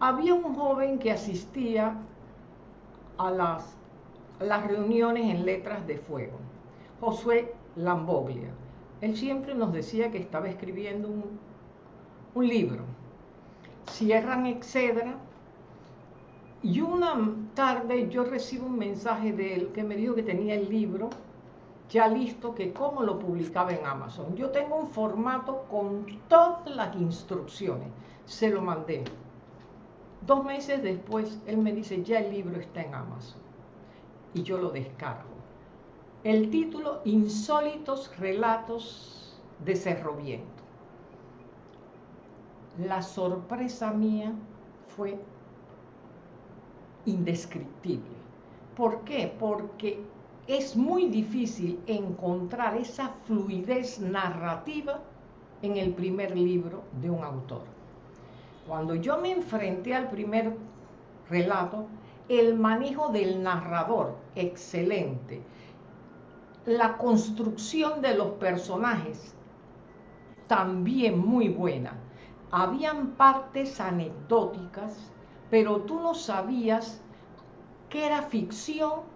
Había un joven que asistía a las, las reuniones en Letras de Fuego, Josué Lamboglia. Él siempre nos decía que estaba escribiendo un, un libro. Cierran Excedra y una tarde yo recibo un mensaje de él que me dijo que tenía el libro ya listo, que cómo lo publicaba en Amazon. Yo tengo un formato con todas las instrucciones. Se lo mandé. Dos meses después, él me dice, ya el libro está en Amazon. Y yo lo descargo. El título, Insólitos Relatos de Cerro Viento. La sorpresa mía fue indescriptible. ¿Por qué? Porque es muy difícil encontrar esa fluidez narrativa en el primer libro de un autor. Cuando yo me enfrenté al primer relato, el manejo del narrador, excelente. La construcción de los personajes, también muy buena. Habían partes anecdóticas, pero tú no sabías qué era ficción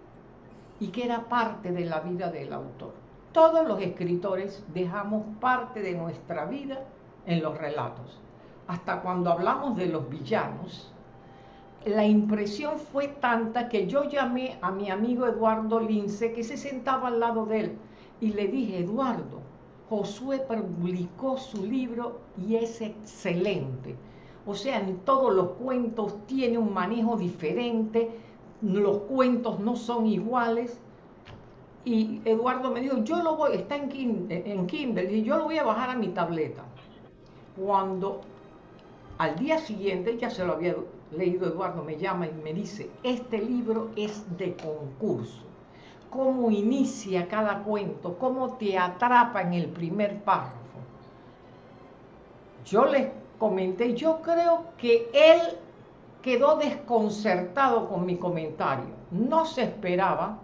y que era parte de la vida del autor. Todos los escritores dejamos parte de nuestra vida en los relatos. Hasta cuando hablamos de los villanos, la impresión fue tanta que yo llamé a mi amigo Eduardo Lince, que se sentaba al lado de él, y le dije, Eduardo, Josué publicó su libro y es excelente. O sea, en todos los cuentos tiene un manejo diferente, los cuentos no son iguales. Y Eduardo me dijo, yo lo voy, está en Kindle, en Kindle, y yo lo voy a bajar a mi tableta. Cuando al día siguiente, ya se lo había leído Eduardo, me llama y me dice, este libro es de concurso. Cómo inicia cada cuento, cómo te atrapa en el primer párrafo. Yo les comenté, yo creo que él quedó desconcertado con mi comentario. No se esperaba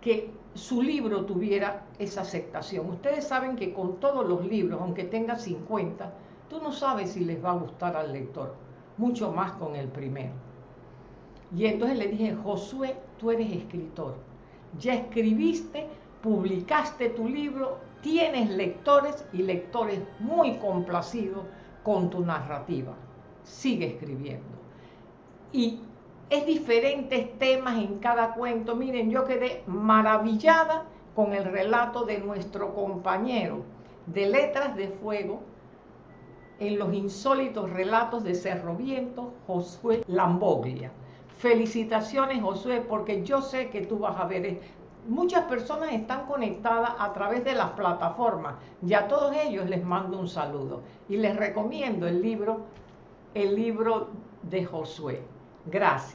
que su libro tuviera esa aceptación. Ustedes saben que con todos los libros, aunque tenga 50, tú no sabes si les va a gustar al lector, mucho más con el primero. Y entonces le dije, Josué, tú eres escritor, ya escribiste, publicaste tu libro, tienes lectores y lectores muy complacidos con tu narrativa. Sigue escribiendo y es diferentes temas en cada cuento. Miren, yo quedé maravillada con el relato de nuestro compañero de Letras de Fuego en los insólitos relatos de Cerro Viento, Josué Lamboglia. Felicitaciones, Josué, porque yo sé que tú vas a ver. Muchas personas están conectadas a través de las plataformas y a todos ellos les mando un saludo y les recomiendo el libro, el libro de Josué. Gracias.